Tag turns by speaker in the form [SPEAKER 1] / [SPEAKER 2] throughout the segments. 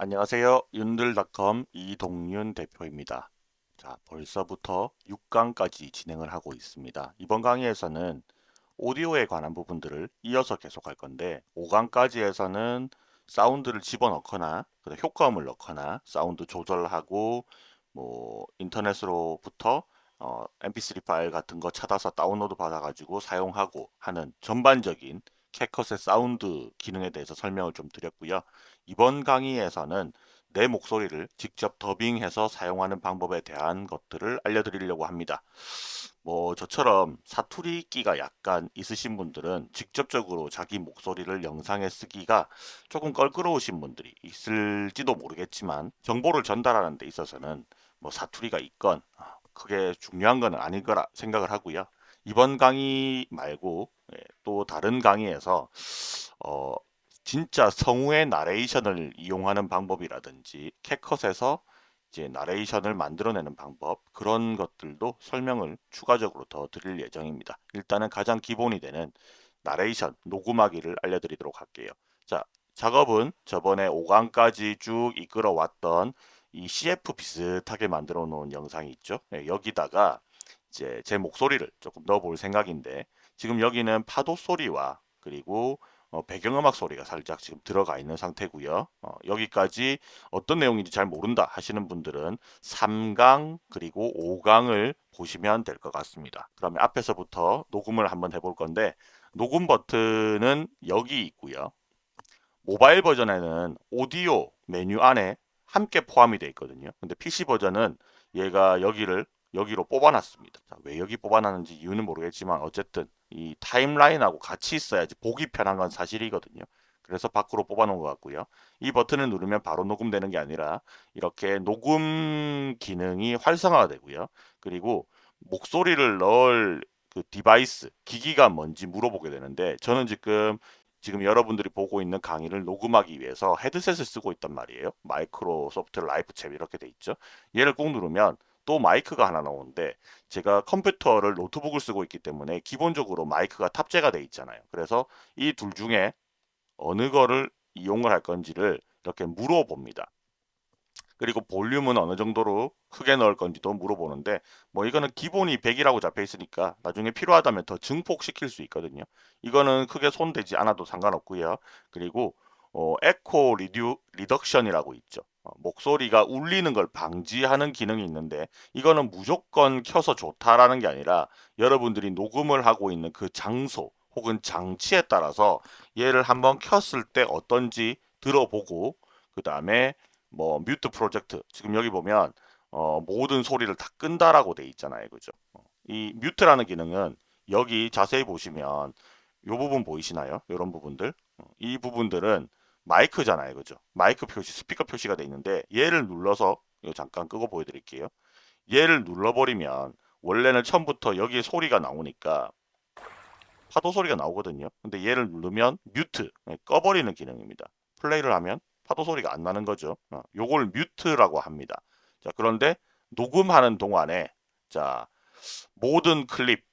[SPEAKER 1] 안녕하세요. 윤들닷컴 이동윤 대표입니다. 자, 벌써부터 6강까지 진행을 하고 있습니다. 이번 강의에서는 오디오에 관한 부분들을 이어서 계속할 건데 5강까지에서는 사운드를 집어넣거나 효과음을 넣거나 사운드 조절하고 뭐 인터넷으로부터 어, mp3 파일 같은 거 찾아서 다운로드 받아가지고 사용하고 하는 전반적인 캐컷의 사운드 기능에 대해서 설명을 좀 드렸고요. 이번 강의에서는 내 목소리를 직접 더빙해서 사용하는 방법에 대한 것들을 알려드리려고 합니다. 뭐 저처럼 사투리 끼가 약간 있으신 분들은 직접적으로 자기 목소리를 영상에 쓰기가 조금 껄끄러우신 분들이 있을지도 모르겠지만 정보를 전달하는 데 있어서는 뭐 사투리가 있건 그게 중요한 건 아닐 거라 생각을 하고요. 이번 강의 말고 예, 또 다른 강의에서 어, 진짜 성우의 나레이션을 이용하는 방법이라든지 캣컷에서 이제 나레이션을 만들어내는 방법 그런 것들도 설명을 추가적으로 더 드릴 예정입니다. 일단은 가장 기본이 되는 나레이션 녹음하기를 알려드리도록 할게요. 자 작업은 저번에 5강까지 쭉 이끌어왔던 이 CF 비슷하게 만들어 놓은 영상이 있죠. 네, 여기다가 이제 제 목소리를 조금 넣어볼 생각인데 지금 여기는 파도 소리와 그리고 어, 배경음악 소리가 살짝 지금 들어가 있는 상태고요. 어, 여기까지 어떤 내용인지 잘 모른다 하시는 분들은 3강 그리고 5강을 보시면 될 것 같습니다. 그러면 앞에서부터 녹음을 한번 해볼 건데 녹음 버튼은 여기 있고요. 모바일 버전에는 오디오 메뉴 안에 함께 포함이 되어 있거든요. 근데 PC 버전은 얘가 여기를 여기로 뽑아놨습니다. 자, 왜 여기 뽑아놨는지 이유는 모르겠지만 어쨌든 이 타임라인하고 같이 있어야지 보기 편한 건 사실이거든요. 그래서 밖으로 뽑아놓은 것 같고요. 이 버튼을 누르면 바로 녹음되는 게 아니라 이렇게 녹음 기능이 활성화가 되고요. 그리고 목소리를 넣을 그 디바이스, 기기가 뭔지 물어보게 되는데 저는 지금 지금 여러분들이 보고 있는 강의를 녹음하기 위해서 헤드셋을 쓰고 있단 말이에요. Microsoft LifeChat 이렇게 돼 있죠. 얘를 꼭 누르면 또 마이크가 하나 나오는데 제가 컴퓨터를 노트북을 쓰고 있기 때문에 기본적으로 마이크가 탑재가 돼 있잖아요. 그래서 이 둘 중에 어느 거를 이용을 할 건지를 이렇게 물어봅니다. 그리고 볼륨은 어느 정도로 크게 넣을 건지도 물어보는데 뭐 이거는 기본이 100이라고 잡혀 있으니까 나중에 필요하다면 더 증폭시킬 수 있거든요. 이거는 크게 손대지 않아도 상관없고요. 그리고 어, echo redu, reduction이라고 있죠. 어, 목소리가 울리는 걸 방지하는 기능이 있는데 이거는 무조건 켜서 좋다라는 게 아니라 여러분들이 녹음을 하고 있는 그 장소 혹은 장치에 따라서 얘를 한번 켰을 때 어떤지 들어보고 그 다음에 뭐 mute project 지금 여기 보면 어, 모든 소리를 다 끈다라고 돼 있잖아요. 그죠? 어, 이 mute라는 기능은 여기 자세히 보시면 이 부분 보이시나요? 이런 부분들? 어, 이 부분들은 마이크잖아요. 그죠? 마이크 표시, 스피커 표시가 돼 있는데 얘를 눌러서 이거 잠깐 끄고 보여드릴게요. 얘를 눌러버리면 원래는 처음부터 여기에 소리가 나오니까 파도 소리가 나오거든요. 근데 얘를 누르면 뮤트, 네, 꺼버리는 기능입니다. 플레이를 하면 파도 소리가 안 나는 거죠. 어, 요걸 뮤트라고 합니다. 자, 그런데 녹음하는 동안에 자 모든 클립 아,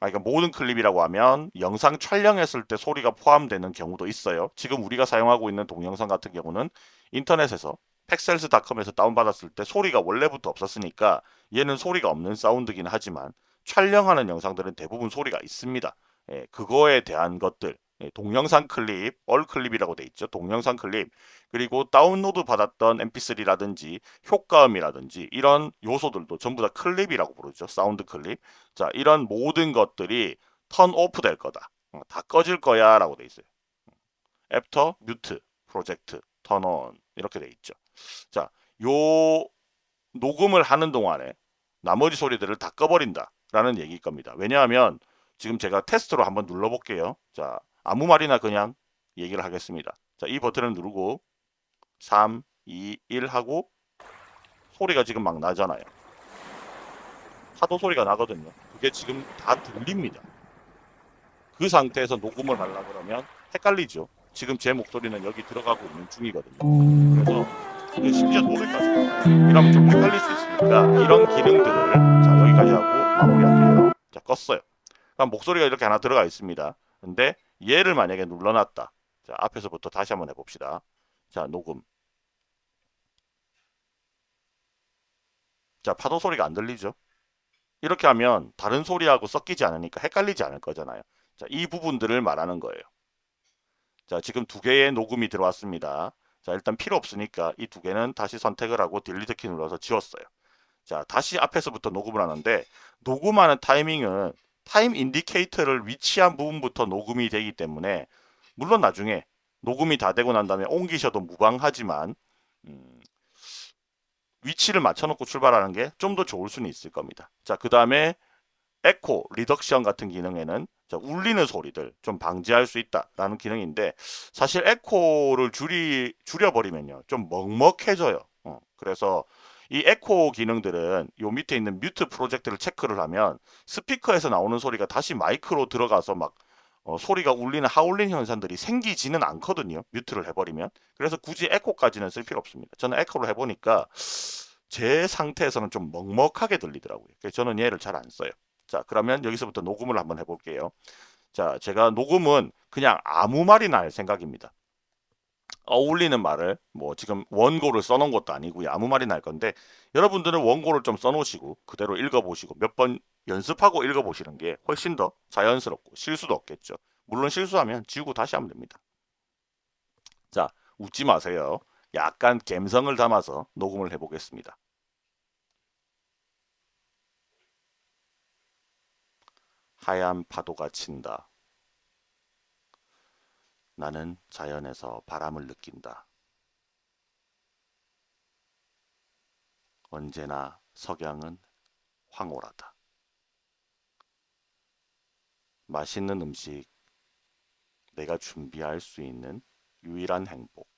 [SPEAKER 1] 그러니까 모든 클립이라고 하면 영상 촬영했을 때 소리가 포함되는 경우도 있어요. 지금 우리가 사용하고 있는 동영상 같은 경우는 인터넷에서 Pexels.com에서 다운받았을 때 소리가 원래부터 없었으니까 얘는 소리가 없는 사운드긴 하지만 촬영하는 영상들은 대부분 소리가 있습니다. 예, 그거에 대한 것들 예, 동영상 클립, all clip이라고 돼 있죠. 동영상 클립. 그리고 다운로드 받았던 mp3라든지 효과음이라든지 이런 요소들도 전부 다 클립이라고 부르죠. 사운드 클립. 자, 이런 모든 것들이 turn off 될 거다. 어, 다 꺼질 거야 라고 돼 있어요. after mute project turn on 이렇게 돼 있죠. 자, 요 녹음을 하는 동안에 나머지 소리들을 다 꺼버린다 라는 얘기일 겁니다. 왜냐하면 지금 제가 테스트로 한번 눌러볼게요. 자, 아무 말이나 그냥 얘기를 하겠습니다. 자, 이 버튼을 누르고 3, 2, 1 하고 소리가 지금 막 나잖아요. 파도 소리가 나거든요. 그게 지금 다 들립니다. 그 상태에서 녹음을 하려 그러면 헷갈리죠. 지금 제 목소리는 여기 들어가고 있는 중이거든요. 그래서 심지어 노래까지 이러면 좀 헷갈릴 수 있으니까 이런 기능들을 자 여기까지 하고 마무리할게요. 자 껐어요. 그럼 목소리가 이렇게 하나 들어가 있습니다. 근데 얘를 만약에 눌러놨다. 자, 앞에서부터 다시 한번 해봅시다. 자, 녹음. 자, 파도 소리가 안 들리죠? 이렇게 하면 다른 소리하고 섞이지 않으니까 헷갈리지 않을 거잖아요. 자, 이 부분들을 말하는 거예요. 자, 지금 두 개의 녹음이 들어왔습니다. 자, 일단 필요 없으니까 이 두 개는 다시 선택을 하고 딜리트 키 눌러서 지웠어요. 자, 다시 앞에서부터 녹음을 하는데 녹음하는 타이밍은 time indicator를 위치한 부분부터 녹음이 되기 때문에 물론 나중에 녹음이 다 되고 난 다음에 옮기셔도 무방하지만 음, 위치를 맞춰놓고 출발하는 게 좀 더 좋을 수는 있을 겁니다. 자, 그 다음에 echo reduction 같은 기능에는 자, 울리는 소리들 좀 방지할 수 있다라는 기능인데 사실 에코를 줄이 줄여버리면요 좀 먹먹해져요. 어, 그래서 이 에코 기능들은 요 밑에 있는 mute project를 체크를 하면 스피커에서 나오는 소리가 다시 마이크로 들어가서 막 어, 소리가 울리는 하울링 현상들이 생기지는 않거든요. mute를 해버리면. 그래서 굳이 에코까지는 쓸 필요 없습니다. 저는 에코를 해보니까 제 상태에서는 좀 먹먹하게 들리더라고요. 그래서 저는 얘를 잘 안 써요. 자 그러면 여기서부터 녹음을 한번 해볼게요. 자 제가 녹음은 그냥 아무 말이나 할 생각입니다. 어울리는 말을 뭐 지금 원고를 써놓은 것도 아니고요. 아무 말이나 할 건데 여러분들은 원고를 좀 써놓으시고 그대로 읽어보시고 몇 번 연습하고 읽어보시는 게 훨씬 더 자연스럽고 실수도 없겠죠. 물론 실수하면 지우고 다시 하면 됩니다. 자 웃지 마세요. 약간 감성을 담아서 녹음을 해보겠습니다. 하얀 파도가 친다. 나는 자연에서 바람을 느낀다. 언제나 석양은 황홀하다. 맛있는 음식, 내가 준비할 수 있는 유일한 행복.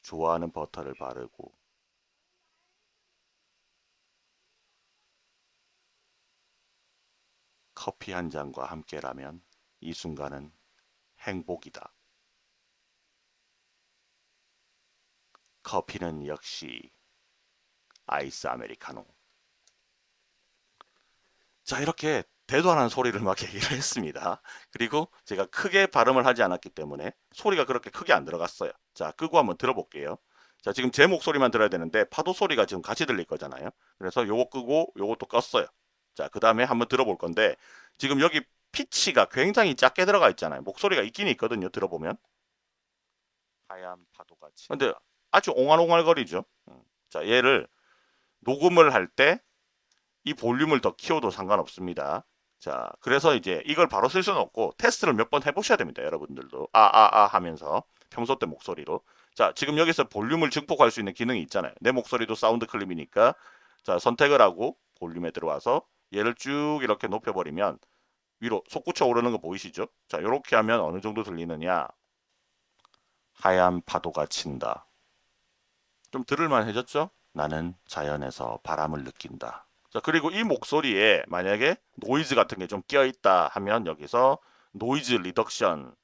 [SPEAKER 1] 좋아하는 버터를 바르고 커피 한 잔과 함께라면 이 순간은 행복이다. 커피는 역시 아이스 아메리카노. 자 이렇게 대도 안 한 소리를 막 얘기를 했습니다. 그리고 제가 크게 발음을 하지 않았기 때문에 소리가 그렇게 크게 안 들어갔어요. 자 끄고 한번 들어볼게요. 자 지금 제 목소리만 들어야 되는데 파도 소리가 지금 같이 들릴 거잖아요. 그래서 요거 끄고 요것도 껐어요. 자 그 다음에 한번 들어볼 건데 지금 여기 피치가 굉장히 작게 들어가 있잖아요. 목소리가 있긴 있거든요. 들어보면. 하얀 파도가 치. 근데 아주 옹알옹알거리죠. 음. 자, 얘를 녹음을 할 때 이 볼륨을 더 키워도 상관없습니다. 자, 그래서 이제 이걸 바로 쓸 수는 없고 테스트를 몇 번 해보셔야 됩니다. 여러분들도. 아, 아, 아 하면서 평소 때 목소리로. 자, 지금 여기서 볼륨을 증폭할 수 있는 기능이 있잖아요. 내 목소리도 사운드 클립이니까 자, 선택을 하고 볼륨에 들어와서 얘를 쭉 이렇게 높여버리면 위로 솟구쳐 오르는 거 보이시죠? 자, 이렇게 하면 어느 정도 들리느냐? 하얀 파도가 친다. 좀 들을만 해졌죠? 나는 자연에서 바람을 느낀다. 자, 그리고 이 목소리에 만약에 노이즈 같은 게 좀 끼어 있다 하면 여기서 noise reduction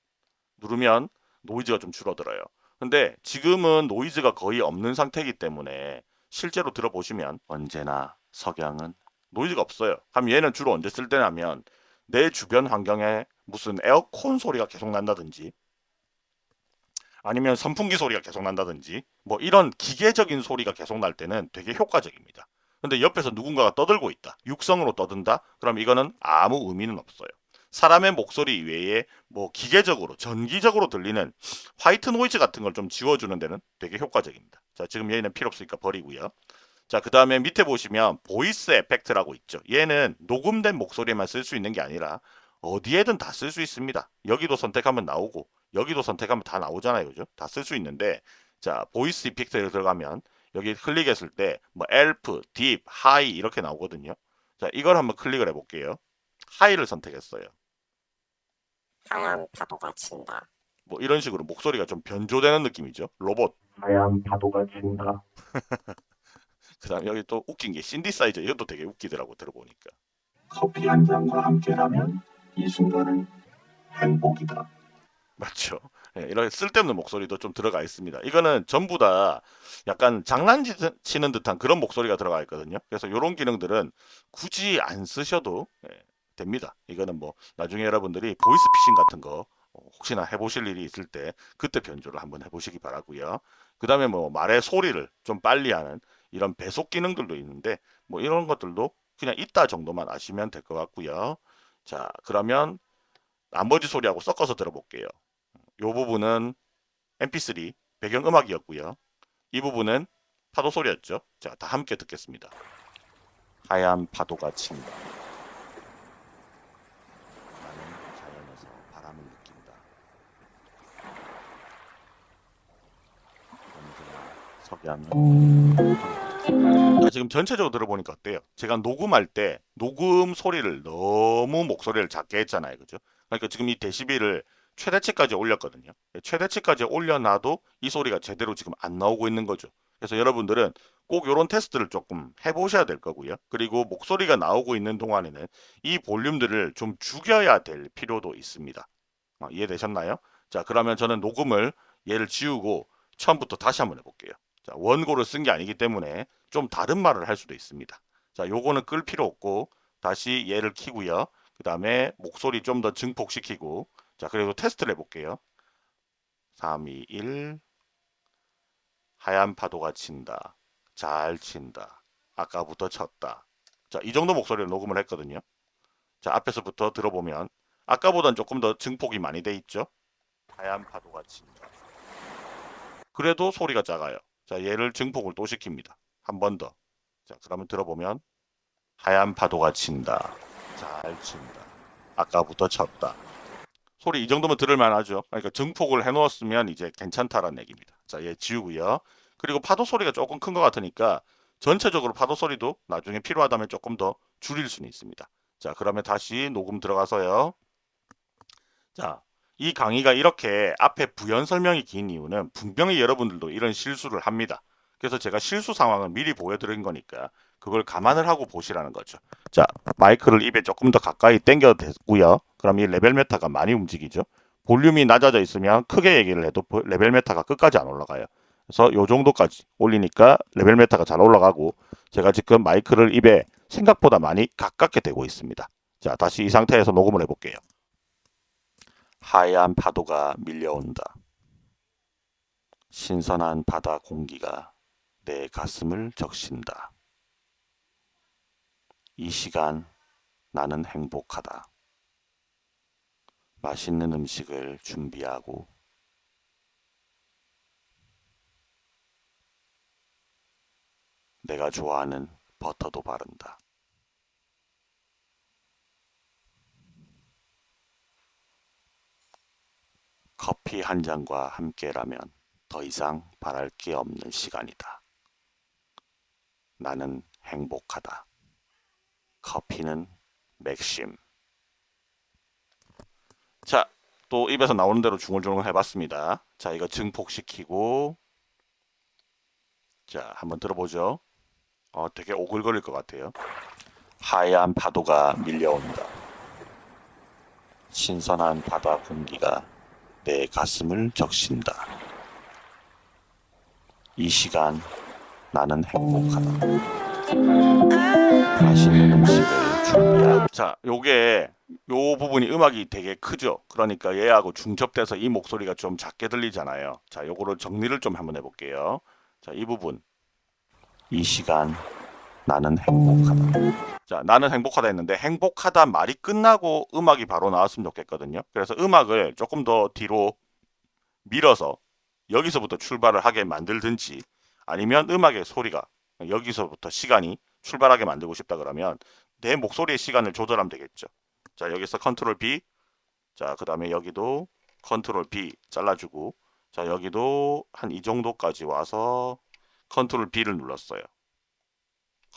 [SPEAKER 1] 누르면 노이즈가 좀 줄어들어요. 근데 지금은 노이즈가 거의 없는 상태이기 때문에 실제로 들어보시면 언제나 석양은 노이즈가 없어요. 그럼 얘는 주로 언제 쓸 때냐면 내 주변 환경에 무슨 에어컨 소리가 계속 난다든지 아니면 선풍기 소리가 계속 난다든지 뭐 이런 기계적인 소리가 계속 날 때는 되게 효과적입니다. 근데 옆에서 누군가가 떠들고 있다. 육성으로 떠든다? 그럼 이거는 아무 의미는 없어요. 사람의 목소리 외에 뭐 기계적으로 전기적으로 들리는 white noise 같은 걸 좀 지워주는 데는 되게 효과적입니다. 자 지금 얘는 필요 없으니까 버리고요. 자, 그 다음에 밑에 보시면 voice effect라고 있죠. 얘는 녹음된 목소리에만 쓸 수 있는 게 아니라 어디에든 다 쓸 수 있습니다. 여기도 선택하면 나오고 여기도 선택하면 다 나오잖아요. 그죠? 다 쓸 수 있는데 자, voice effect에 들어가면 여기 클릭했을 때 뭐 elf, deep, high 이렇게 나오거든요. 자, 이걸 한번 클릭을 해볼게요. 하이를 선택했어요.
[SPEAKER 2] 하얀 파도가 친다.
[SPEAKER 1] 뭐 이런 식으로 목소리가 좀 변조되는 느낌이죠. 로봇.
[SPEAKER 2] 하얀 파도가 친다.
[SPEAKER 1] 그 다음 여기 또 웃긴 게 신디사이저 이것도 되게 웃기더라고 들어보니까.
[SPEAKER 2] 커피 한 잔과 함께라면 이 순간은 행복이다.
[SPEAKER 1] 맞죠. 예, 이렇게 쓸데없는 목소리도 좀 들어가 있습니다. 이거는 전부 다 약간 장난치는 듯한 그런 목소리가 들어가 있거든요. 그래서 이런 기능들은 굳이 안 쓰셔도 예, 됩니다. 이거는 뭐 나중에 여러분들이 보이스피싱 같은 거 어, 혹시나 해보실 일이 있을 때 그때 변조를 한번 해보시기 바라고요. 그 다음에 뭐 말의 소리를 좀 빨리 하는 이런 배속 기능들도 있는데 뭐 이런 것들도 그냥 있다 정도만 아시면 될 것 같고요. 자 그러면 나머지 소리하고 섞어서 들어볼게요. 이 부분은 mp3 배경음악이었고요. 이 부분은 파도 소리였죠. 자, 다 함께 듣겠습니다. 하얀 파도가 친다. 나는 자연에서 바람을 느낀다. 언제나 석양은 아, 지금 전체적으로 들어보니까 어때요? 제가 녹음할 때 녹음 소리를 너무 목소리를 작게 했잖아요. 그죠? 그러니까 지금 이 데시벨을 최대치까지 올렸거든요. 최대치까지 올려놔도 이 소리가 제대로 지금 안 나오고 있는 거죠. 그래서 여러분들은 꼭 이런 테스트를 조금 해보셔야 될 거고요. 그리고 목소리가 나오고 있는 동안에는 이 볼륨들을 좀 죽여야 될 필요도 있습니다. 어, 이해되셨나요? 자 그러면 저는 녹음을 얘를 지우고 처음부터 다시 한번 해볼게요. 자 원고를 쓴 게 아니기 때문에 좀 다른 말을 할 수도 있습니다. 자 요거는 끌 필요 없고 다시 얘를 키고요. 그 다음에 목소리 좀 더 증폭시키고 자 그리고 테스트를 해볼게요. 3, 2, 1 하얀 파도가 친다. 잘 친다. 아까부터 쳤다. 자, 이 정도 목소리를 녹음을 했거든요. 자, 앞에서부터 들어보면 아까보단 조금 더 증폭이 많이 돼 있죠. 하얀 파도가 친다. 그래도 소리가 작아요. 자, 얘를 증폭을 또 시킵니다. 한 번 더. 자, 그러면 들어보면 하얀 파도가 친다. 잘 친다. 아까부터 쳤다. 소리 이 정도면 들을 만 하죠. 그러니까 증폭을 해놓았으면 이제 괜찮다라는 얘기입니다. 자, 얘 지우고요. 그리고 파도 소리가 조금 큰 것 같으니까 전체적으로 파도 소리도 나중에 필요하다면 조금 더 줄일 수는 있습니다. 자, 그러면 다시 녹음 들어가서요. 자, 이 강의가 이렇게 앞에 부연 설명이 긴 이유는 분명히 여러분들도 이런 실수를 합니다. 그래서 제가 실수 상황을 미리 보여드린 거니까 그걸 감안을 하고 보시라는 거죠. 자, 마이크를 입에 조금 더 가까이 당겨 대고요. 그럼 이 level meter가 많이 움직이죠. 볼륨이 낮아져 있으면 크게 얘기를 해도 level meter가 끝까지 안 올라가요. 그래서 요 정도까지 올리니까 level meter가 잘 올라가고 제가 지금 마이크를 입에 생각보다 많이 가깝게 대고 있습니다. 자, 다시 이 상태에서 녹음을 해볼게요. 하얀 파도가 밀려온다. 신선한 바다 공기가 내 가슴을 적신다. 이 시간 나는 행복하다. 맛있는 음식을 준비하고 내가 좋아하는 버터도 바른다. 커피 한 잔과 함께라면 더 이상 바랄 게 없는 시간이다. 나는 행복하다. 커피는 맥심. 자, 또 입에서 나오는 대로 중얼중얼 해봤습니다. 자, 이거 증폭시키고 자, 한번 들어보죠. 어, 되게 오글거릴 것 같아요. 하얀 파도가 밀려온다. 신선한 바다 공기가 내 가슴을 적신다. 이 시간 나는 행복하다. 맛있는 음식을 준비하고 자, 요게 요 부분이 음악이 되게 크죠. 그러니까 얘하고 중첩돼서 이 목소리가 좀 작게 들리잖아요. 자, 요거를 정리를 좀 한번 해볼게요. 자, 이 부분. 이 시간 나는 행복하다. 자, 나는 행복하다 했는데 행복하다 말이 끝나고 음악이 바로 나왔으면 좋겠거든요. 그래서 음악을 조금 더 뒤로 밀어서 여기서부터 출발을 하게 만들든지 아니면 음악의 소리가 여기서부터 시간이 출발하게 만들고 싶다 그러면 내 목소리의 시간을 조절하면 되겠죠. 자, 여기서 컨트롤 B. 자, 그 다음에 여기도 control B 잘라주고 자, 여기도 한 이 정도까지 와서 control B를 눌렀어요.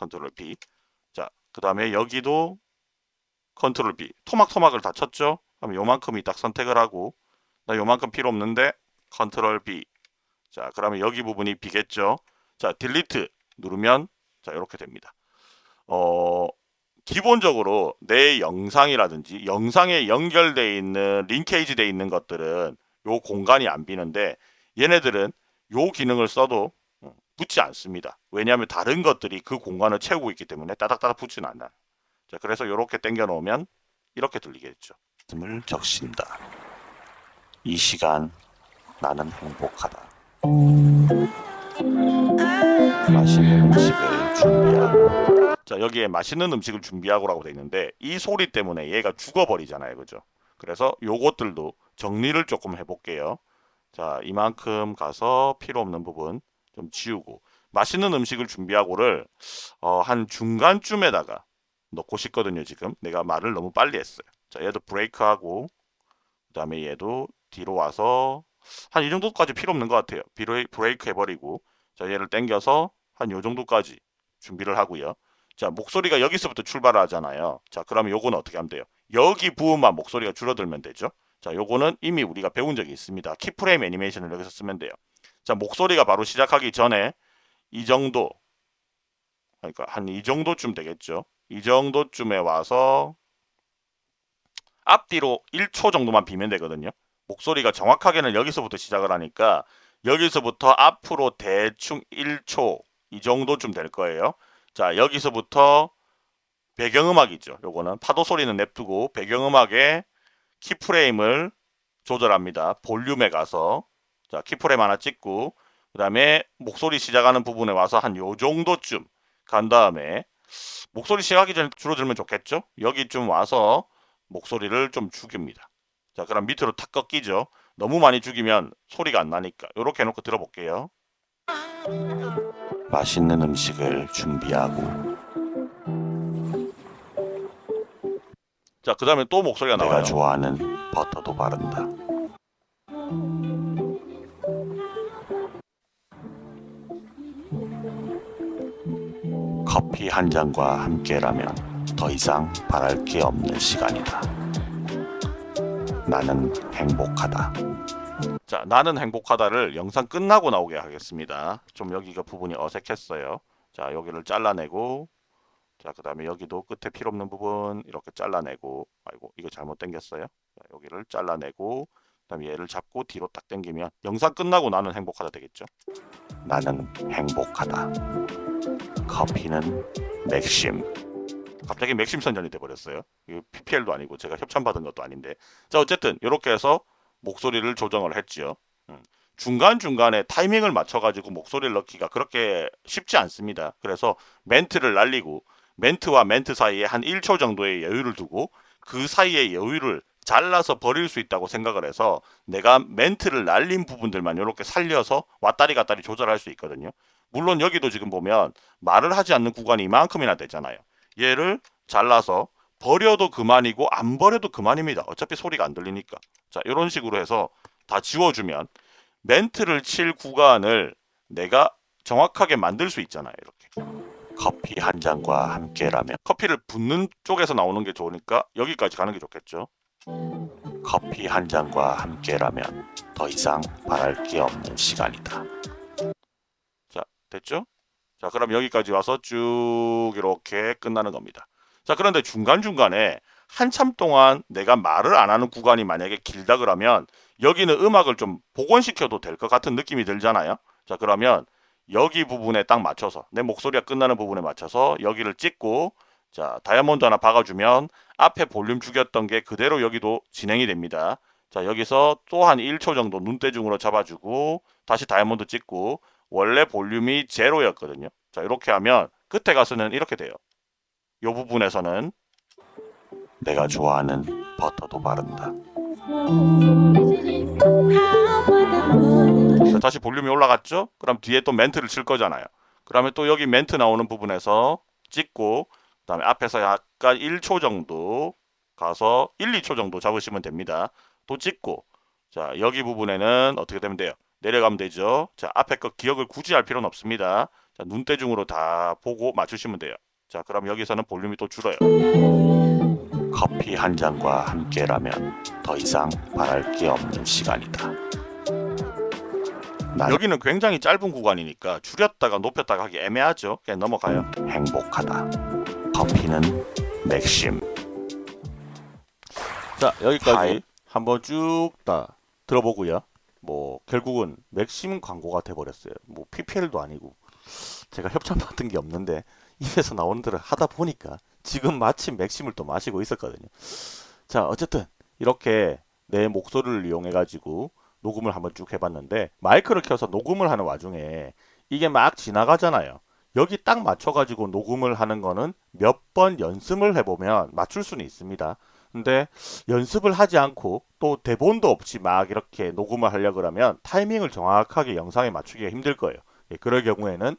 [SPEAKER 1] control B. 자, 그 다음에 여기도 control B. 토막토막을 다 쳤죠? 그럼 요만큼이 딱 선택을 하고 나 요만큼 필요 없는데 control B. 자, 그러면 여기 부분이 비겠죠? 자, delete 누르면 자, 이렇게 됩니다. 어, 기본적으로 내 영상이라든지 영상에 연결되어 있는 linkage 되어 있는 것들은 요 공간이 안 비는데 얘네들은 요 기능을 써도 어, 붙지 않습니다. 왜냐하면 다른 것들이 그 공간을 채우고 있기 때문에 따닥따닥 붙지는 않아요. 자, 그래서 이렇게 당겨 놓으면 이렇게 들리겠죠. 을 적신다. 이 시간 나는 행복하다. 맛있는 음식 자 여기에 맛있는 음식을 준비하고라고 돼 있는데 이 소리 때문에 얘가 죽어버리잖아요 그죠 그래서 요것들도 정리를 조금 해볼게요 자 이만큼 가서 필요 없는 부분 좀 지우고 맛있는 음식을 준비하고를 어, 한 중간쯤에다가 넣고 싶거든요 지금. 내가 말을 너무 빨리 했어요. 자 얘도 브레이크하고 그 다음에 얘도 뒤로 와서 한 이 정도까지 필요 없는 것 같아요. 브레이- 브레이크 해버리고 자 얘를 당겨서 한 요 정도까지 준비를 하고요. 자 목소리가 여기서부터 출발을 하잖아요. 자 그러면 요거는 어떻게 하면 돼요? 여기 부분만 목소리가 줄어들면 되죠? 자 요거는 이미 우리가 배운 적이 있습니다. 키프레임 애니메이션을 여기서 쓰면 돼요 자 목소리가 바로 시작하기 전에 이 정도 그러니까 한 이 정도쯤 되겠죠. 이 정도쯤에 와서 앞뒤로 1초 정도만 비면 되거든요. 목소리가 정확하게는 여기서부터 시작을 하니까 여기서부터 앞으로 대충 1초 이 정도쯤 될 거예요. 자 여기서부터 배경음악이죠. 요거는 파도 소리는 냅두고 배경음악에 키프레임을 조절합니다. 볼륨에 가서 자 키프레임 하나 찍고 그 다음에 목소리 시작하는 부분에 와서 한 요 정도쯤 간 다음에 목소리 시작하기 전에 줄어들면 좋겠죠? 여기쯤 와서 목소리를 좀 죽입니다. 자 그럼 밑으로 탁 꺾이죠? 너무 많이 죽이면 소리가 안 나니까 이렇게 해놓고 들어볼게요. 맛있는 음식을 준비하고. 자 그 다음에 또 목소리가 나와요. 내가 좋아하는 버터도 바른다 커피 한 잔과 함께라면 더 이상 바랄 게 없는 시간이다. 나는 행복하다. 자, 나는 행복하다를 영상 끝나고 나오게 하겠습니다. 좀 여기가 부분이 어색했어요. 자, 여기를 잘라내고 자, 그 다음에 여기도 끝에 필요 없는 부분 이렇게 잘라내고 아이고, 이거 잘못 당겼어요. 자, 여기를 잘라내고 그 다음에 얘를 잡고 뒤로 딱 당기면 영상 끝나고 나는 행복하다 되겠죠. 나는 행복하다. 커피는 맥심. 갑자기 맥심 선전이 돼버렸어요. PPL도 아니고 제가 협찬받은 것도 아닌데. 자 어쨌든 이렇게 해서 목소리를 조정을 했지요. 음. 중간중간에 타이밍을 맞춰가지고 목소리를 넣기가 그렇게 쉽지 않습니다. 그래서 멘트를 날리고 멘트와 멘트 사이에 한 1초 정도의 여유를 두고 그 사이에 여유를 잘라서 버릴 수 있다고 생각을 해서 내가 멘트를 날린 부분들만 이렇게 살려서 왔다리 갔다리 조절할 수 있거든요. 물론 여기도 지금 보면 말을 하지 않는 구간이 이만큼이나 되잖아요. 얘를 잘라서 버려도 그만이고 안 버려도 그만입니다. 어차피 소리가 안 들리니까. 자 이런 식으로 해서 다 지워주면 멘트를 칠 구간을 내가 정확하게 만들 수 있잖아요. 이렇게. 커피 한 잔과 함께라면 커피를 붓는 쪽에서 나오는 게 좋으니까 여기까지 가는 게 좋겠죠. 커피 한 잔과 함께라면 더 이상 바랄 게 없는 시간이다. 자, 됐죠? 자, 그럼 여기까지 와서 쭉 이렇게 끝나는 겁니다. 자, 그런데 중간중간에 한참 동안 내가 말을 안 하는 구간이 만약에 길다 그러면 여기는 음악을 좀 복원시켜도 될 것 같은 느낌이 들잖아요. 자, 그러면 여기 부분에 딱 맞춰서 내 목소리가 끝나는 부분에 맞춰서 여기를 찍고 자, 다이아몬드 하나 박아주면 앞에 볼륨 죽였던 게 그대로 여기도 진행이 됩니다. 자, 여기서 또 한 1초 정도 눈대중으로 잡아주고 다시 다이아몬드 찍고 원래 볼륨이 제로였거든요. 자, 이렇게 하면 끝에 가서는 이렇게 돼요. 이 부분에서는 내가 좋아하는 버터도 바른다. 자, 다시 볼륨이 올라갔죠? 그럼 뒤에 또 멘트를 칠 거잖아요. 그러면 또 여기 멘트 나오는 부분에서 찍고 그 다음에 앞에서 약간 1초 정도 가서 1, 2초 정도 잡으시면 됩니다. 또 찍고 자 여기 부분에는 어떻게 되면 돼요? 내려가면 되죠. 자 앞에 거 기억을 굳이 할 필요는 없습니다. 자 눈대중으로 다 보고 맞추시면 돼요. 자 그럼 여기서는 볼륨이 또 줄어요. 커피 한 잔과 함께라면 더 이상 바랄 게 없는 시간이다. 여기는 굉장히 짧은 구간이니까 줄였다가 높였다가 하기 애매하죠. 그냥 넘어가요. 행복하다. 커피는 맥심. 자 여기까지 한번 쭉 다 들어보고요. 뭐 결국은 맥심 광고가 돼버렸어요. 뭐 PPL도 아니고 제가 협찬 받은 게 없는데 입에서 나오는 대로 하다 보니까 지금 마침 맥심을 또 마시고 있었거든요. 자 어쨌든 이렇게 내 목소리를 이용해 가지고 녹음을 한번 쭉 해봤는데 마이크를 켜서 녹음을 하는 와중에 이게 막 지나가잖아요. 여기 딱 맞춰가지고 녹음을 하는 거는 몇 번 연습을 해보면 맞출 수는 있습니다. 근데 연습을 하지 않고 또 대본도 없이 막 이렇게 녹음을 하려 그러면 타이밍을 정확하게 영상에 맞추기가 힘들 거예요. 예, 그럴 경우에는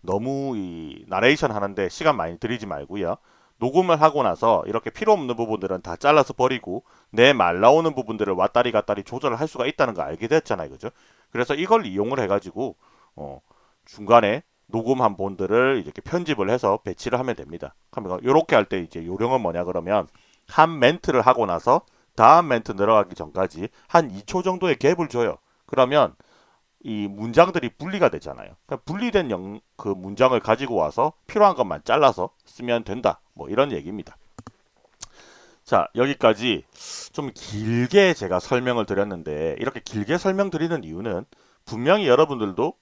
[SPEAKER 1] 너무 이 나레이션 하는데 시간 많이 들이지 말고요. 녹음을 하고 나서 이렇게 필요 없는 부분들은 다 잘라서 버리고 내 말 나오는 부분들을 왔다리 갔다리 조절을 할 수가 있다는 거 알게 됐잖아요. 그죠? 그래서 이걸 이용을 해가지고 어, 중간에 녹음한 본들을 이렇게 편집을 해서 배치를 하면 됩니다. 그러면 이렇게 할 때 이제 요령은 뭐냐 그러면 한 멘트를 하고 나서 다음 멘트 늘어가기 전까지 한 2초 정도의 갭을 줘요. 그러면 이 문장들이 분리가 되잖아요. 그러니까 분리된 영, 그 문장을 가지고 와서 필요한 것만 잘라서 쓰면 된다. 뭐 이런 얘기입니다. 자, 여기까지 좀 길게 제가 설명을 드렸는데 이렇게 길게 설명드리는 이유는 분명히 여러분들도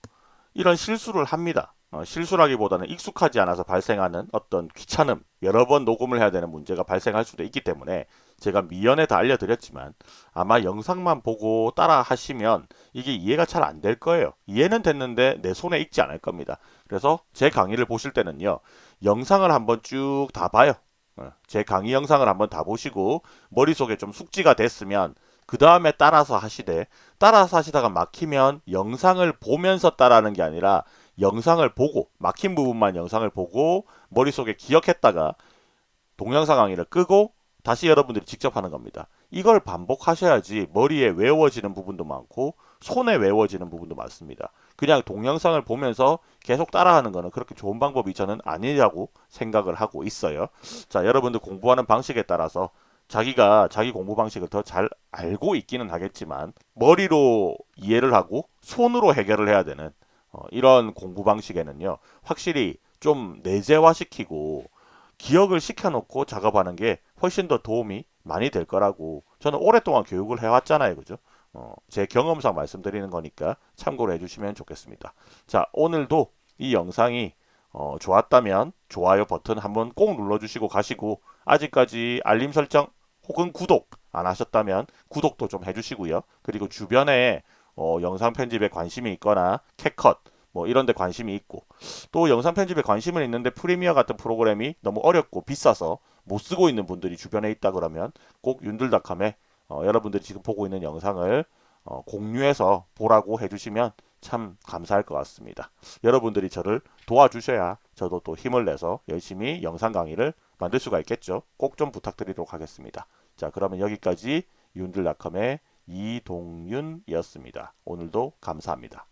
[SPEAKER 1] 이런 실수를 합니다. 어, 실수라기보다는 익숙하지 않아서 발생하는 어떤 귀찮음, 여러 번 녹음을 해야 되는 문제가 발생할 수도 있기 때문에 제가 미연에 다 알려드렸지만 아마 영상만 보고 따라 하시면 이게 이해가 잘 안 될 거예요. 이해는 됐는데 내 손에 익지 않을 겁니다. 그래서 제 강의를 보실 때는요. 영상을 한번 쭉 다 봐요. 어, 제 강의 영상을 한번 다 보시고 머릿속에 좀 숙지가 됐으면 그 다음에 따라서 하시되 따라서 하시다가 막히면 영상을 보면서 따라하는 게 아니라 영상을 보고 막힌 부분만 영상을 보고 머릿속에 기억했다가 동영상 강의를 끄고 다시 여러분들이 직접 하는 겁니다. 이걸 반복하셔야지 머리에 외워지는 부분도 많고 손에 외워지는 부분도 많습니다. 그냥 동영상을 보면서 계속 따라하는 거는 그렇게 좋은 방법이 저는 아니라고 생각을 하고 있어요. 자, 여러분들 공부하는 방식에 따라서 자기가 자기 공부 방식을 더 잘 알고 있기는 하겠지만 머리로 이해를 하고 손으로 해결을 해야 되는 어, 이런 공부 방식에는요 확실히 좀 내재화시키고 기억을 시켜놓고 작업하는 게 훨씬 더 도움이 많이 될 거라고 저는 오랫동안 교육을 해왔잖아요 그죠 어, 제 경험상 말씀드리는 거니까 참고로 해주시면 좋겠습니다 자 오늘도 이 영상이 어, 좋았다면 좋아요 버튼 한번 꼭 눌러주시고 가시고 아직까지 알림 설정 혹은 구독 안 하셨다면 구독도 좀 해주시고요. 그리고 주변에 어, 영상 편집에 관심이 있거나 캣컷 뭐 이런 데 관심이 있고 또 영상 편집에 관심은 있는데 프리미어 같은 프로그램이 너무 어렵고 비싸서 못 쓰고 있는 분들이 주변에 있다 그러면 꼭 윤들닷컴에 어, 여러분들이 지금 보고 있는 영상을 어, 공유해서 보라고 해주시면 참 감사할 것 같습니다. 여러분들이 저를 도와주셔야 저도 또 힘을 내서 열심히 영상 강의를 만들 수가 있겠죠. 꼭 좀 부탁드리도록 하겠습니다. 자 그러면 여기까지 윤들닷컴의 이동윤이었습니다. 오늘도 감사합니다.